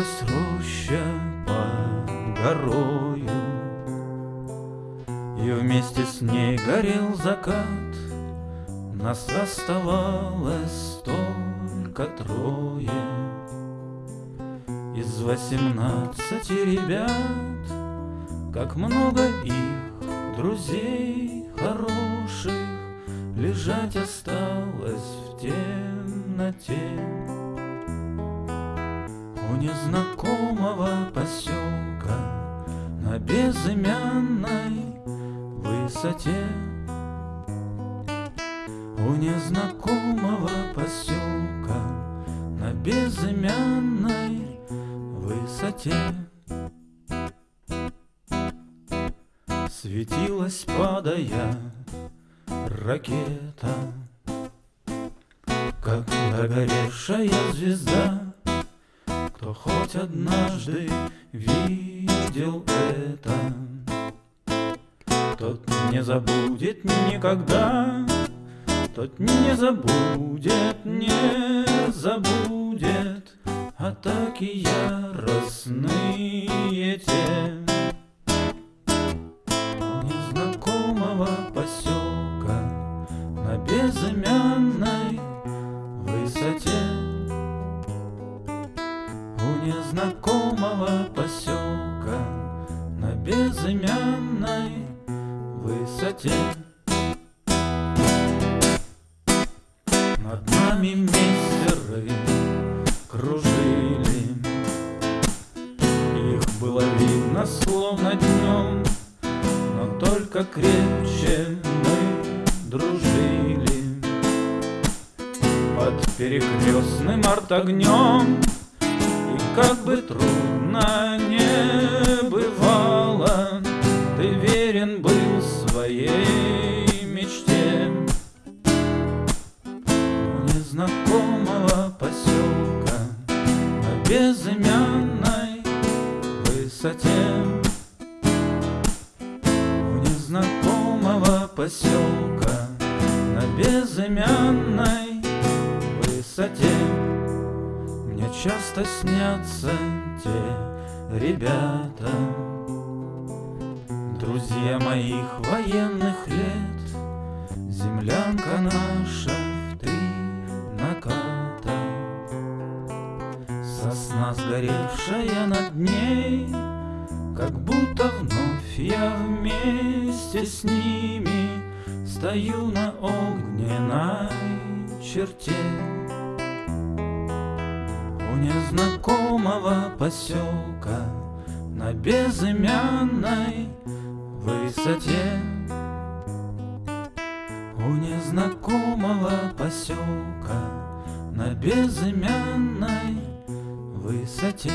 Тянулась роща под горою, И вместе с ней горел закат. Нас оставалось только трое Из восемнадцати ребят, Как много их друзей хороших Лежать осталось в темноте незнакомого поселка На безымянной высоте. У незнакомого поселка На безымянной высоте. Светилась, падая, ракета Как догоревшая звезда Кто хоть однажды видел это Тот не забудет никогда Тот не забудет, не забудет. Атаки яростные те безымянной высоте. Над нами мессеры кружили. Их было видно словно днем Но только крепче мы дружили. Под перекрестным артогнем И как бы трудно у незнакомого поселка На безымянной высоте. У незнакомого поселка На безымянной высоте. Мне часто снятся те ребята Друзья моих военных лет Землянка наша Сосна сгоревшая над ней Как будто вновь я вместе с ними Стою на огненной черте. У незнакомого поселка На безымянной высоте. У незнакомого поселка На безымянной высоте